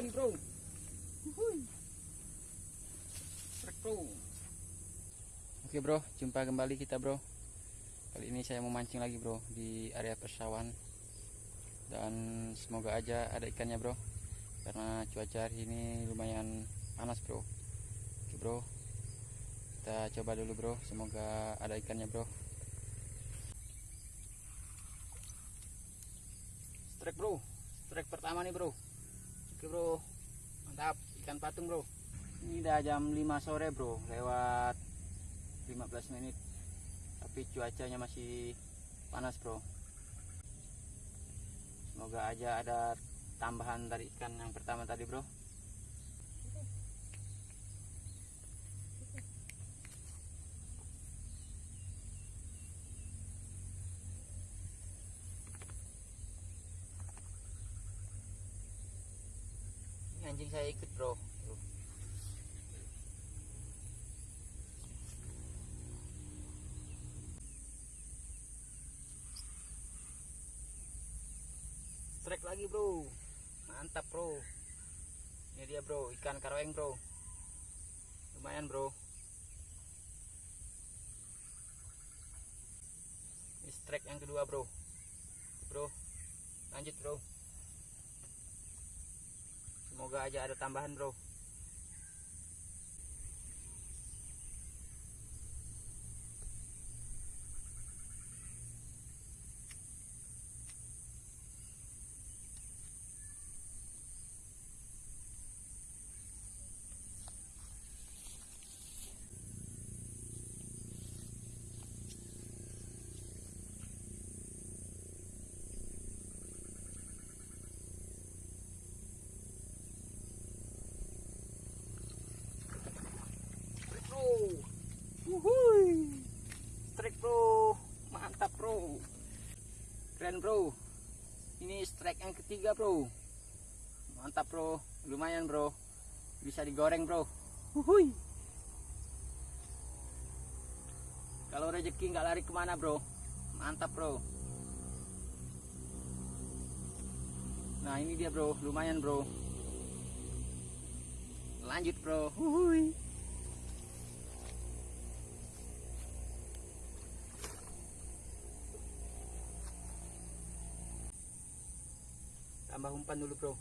lagi bro. Bro. Oke bro, jumpa kembali kita bro. Kali ini saya mau mancing lagi bro di area persawahan. Dan semoga aja ada ikannya bro. Karena cuaca hari ini lumayan panas bro. Oke bro. Kita coba dulu bro, semoga ada ikannya bro. Strike bro, strike pertama nih bro. Oke bro, mantap ikan patung bro. Ini udah jam 5 sore bro, lewat 15 menit. Tapi cuacanya masih panas bro. Semoga aja ada tambahan dari ikan yang pertama tadi bro. Anjing saya ikut bro. Strike lagi bro. Mantap bro. Ini dia bro, ikan karaweng bro. Lumayan bro. Ini strike yang kedua bro. Bro, lanjut bro. Semoga aja ada tambahan bro. Strike bro. Wuhui. Strike bro. Mantap bro. Keren bro. Ini strike yang ketiga bro. Mantap bro. Lumayan bro. Bisa digoreng bro. Wuhui. Kalau rezeki nggak lari ke mana bro. Mantap bro. Nah ini dia bro. Lumayan bro. Lanjut bro. Wuhui. Tambah umpan dulu bro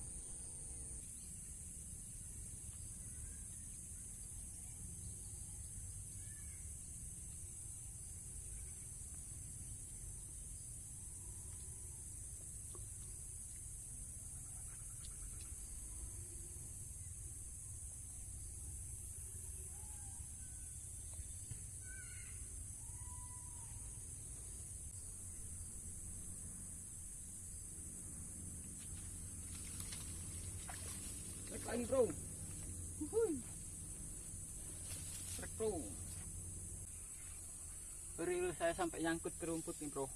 Lagi bro. Trek bro. Saya sampai nyangkut ke rumput nih bro.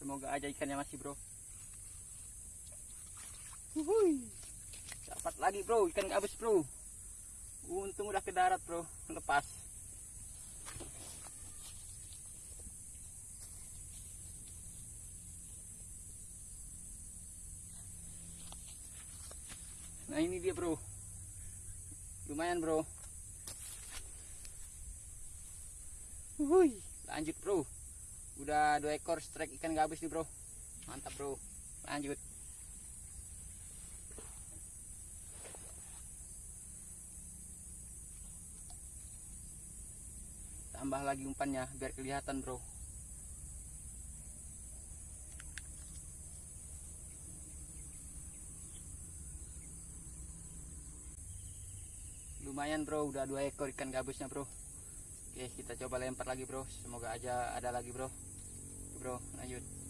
Semoga aja ikannya masih bro. Wuhui. Dapat lagi bro, ikan gabus bro. Untung udah ke darat bro, lepas. Dia bro. Lumayan bro. Wuih, lanjut bro. Udah dua ekor strike ikan gabus nih bro. Mantap bro. Lanjut. Tambah lagi umpannya biar kelihatan bro lumayan bro. Udah dua ekor ikan gabusnya bro. Oke kita coba lempar lagi bro. Semoga aja ada lagi bro. Bro. Lanjut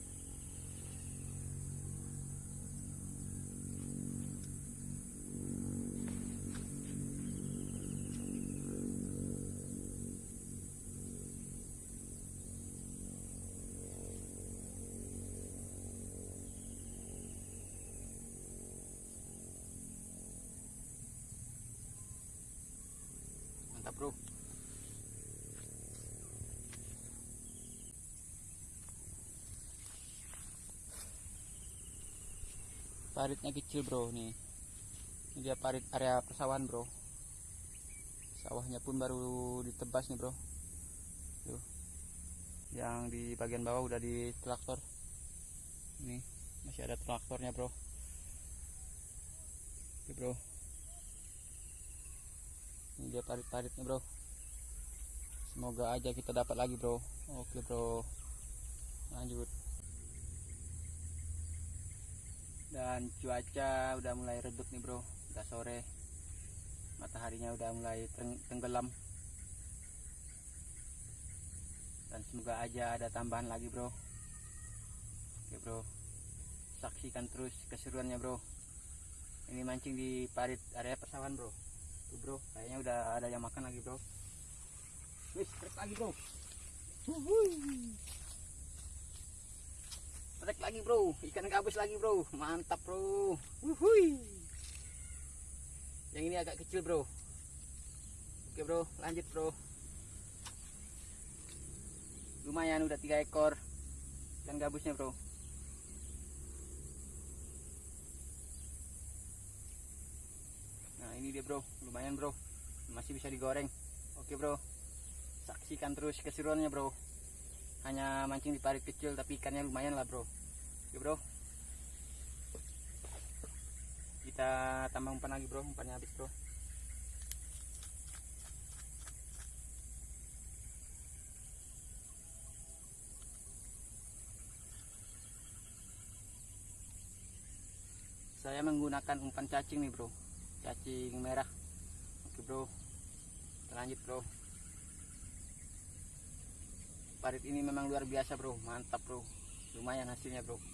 paritnya kecil bro nih. Ini dia parit area persawahan bro. Sawahnya pun baru ditebas nih bro. Tuh. Yang di bagian bawah udah di traktor ini masih ada traktornya bro. Oke bro. Ini dia parit-paritnya bro. Semoga aja kita dapat lagi bro. Oke bro. Lanjut dan cuaca udah mulai redup nih bro. Udah sore. Mataharinya udah mulai tenggelam. Dan semoga aja ada tambahan lagi bro. Oke bro. Saksikan terus keseruannya bro. Ini mancing di parit area persawahan bro. Tuh bro. Kayaknya udah ada yang makan lagi bro. Wis lagi bro Trek lagi bro, ikan gabus lagi bro, mantap bro. Wuhui. Yang ini agak kecil bro. Oke bro, lanjut bro. Lumayan udah tiga ekor ikan gabusnya bro. Nah ini dia bro, lumayan bro, masih bisa digoreng. Oke bro, saksikan terus keseruannya bro hanya mancing di parit kecil tapi ikannya lumayan lah bro oke bro. Kita tambah umpan lagi bro. Umpannya habis bro. Saya menggunakan umpan cacing nih bro. Cacing merah. Oke bro. Kita lanjut bro. Parit ini memang luar biasa bro. Mantap bro. Lumayan hasilnya bro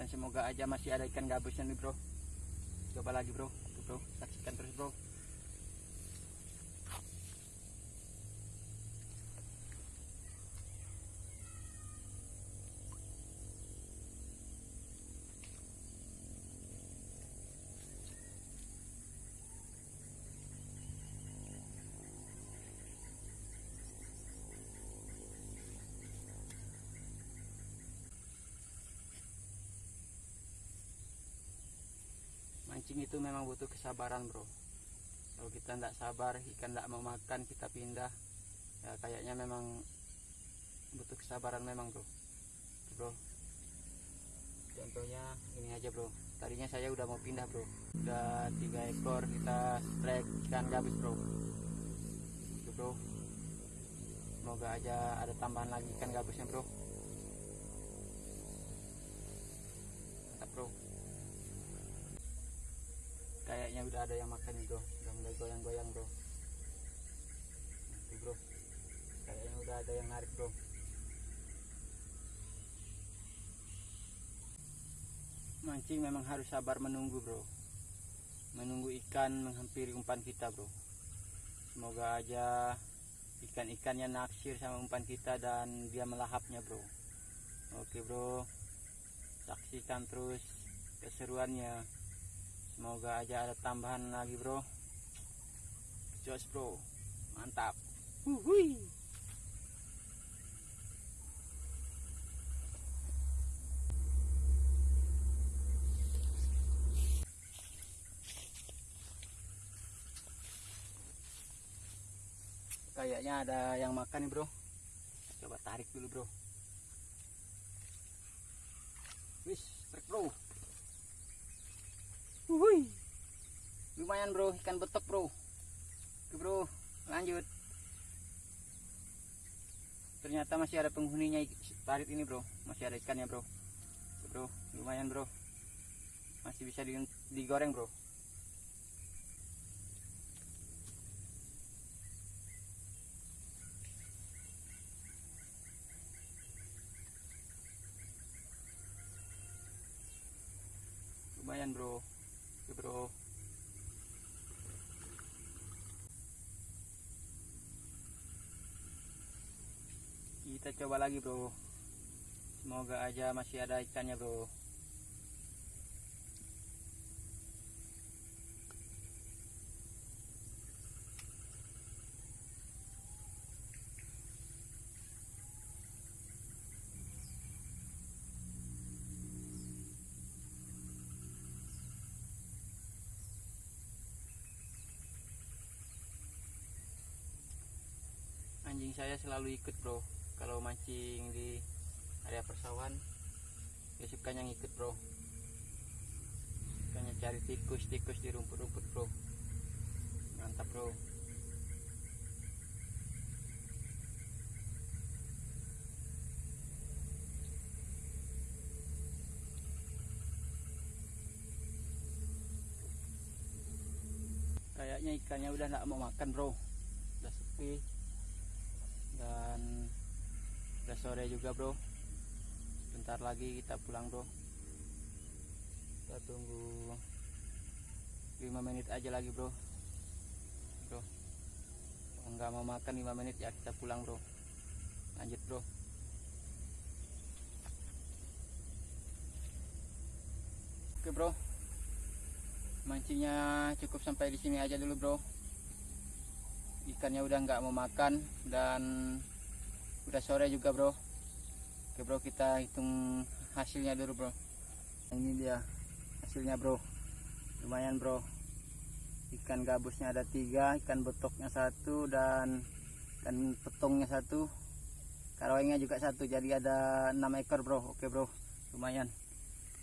dan semoga aja masih ada ikan gabusnya nih bro. Coba lagi bro. Bro. Saksikan terus bro mancing itu memang butuh kesabaran bro. Kalau kita tidak sabar ikan tidak mau makan kita pindah. Ya kayaknya memang butuh kesabaran memang bro. Bro. Contohnya ini aja bro. Tadinya saya udah mau pindah bro. Udah tiga ekor kita strike ikan gabus bro. Itu bro. Semoga aja ada tambahan lagi ikan gabusnya bro. Mantap bro kayaknya udah ada yang makan nih bro udah mulai goyang-goyang bro. Nanti bro. Kayaknya udah ada yang narik bro. Mancing memang harus sabar menunggu bro. Menunggu ikan menghampiri umpan kita bro. Semoga aja ikan-ikannya naksir sama umpan kita dan dia melahapnya bro. Oke bro. Saksikan terus keseruannya semoga aja ada tambahan lagi bro. Jos bro. Mantap. Wuhui. kayaknya ada yang makan nih bro. Coba tarik dulu bro. Wis trek bro Wuhui. lumayan bro. Ikan betok bro. Oke bro. Lanjut. Ternyata masih ada penghuninya parit ini bro. Masih ada ikannya bro. Oke, bro. Lumayan bro. Masih bisa digoreng bro lumayan bro Oke bro. Kita coba lagi bro. Semoga aja masih ada ikannya bro saya selalu ikut bro. Kalau mancing di area persawahan dia sukanya ngikut bro. Sukanya cari tikus-tikus di rumput-rumput bro. Mantap bro. Kayaknya ikannya udah nggak mau makan bro. Udah sepi dan udah sore juga bro. Bentar lagi kita pulang bro. Kita tunggu 5 menit aja lagi bro. Bro. Kalau nggak mau makan 5 menit ya kita pulang bro. Lanjut bro. Oke bro. Mancingnya cukup sampai di sini aja dulu bro. Ikannya udah nggak mau makan dan udah sore juga bro. Oke bro kita hitung hasilnya dulu bro. Ini dia hasilnya bro. Lumayan bro. Ikan gabusnya ada tiga ikan betoknya satu dan ikan petongnya satu. Karawengnya juga satu jadi ada enam ekor bro. Oke bro. Lumayan.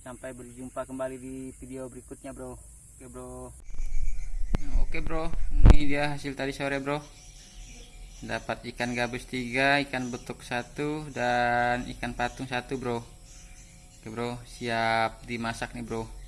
Sampai berjumpa kembali di video berikutnya bro. Oke bro. Nah, oke bro. Ini dia hasil tadi sore bro dapat ikan gabus tiga ikan betuk satu dan ikan patung satu bro. Oke bro. Siap dimasak nih bro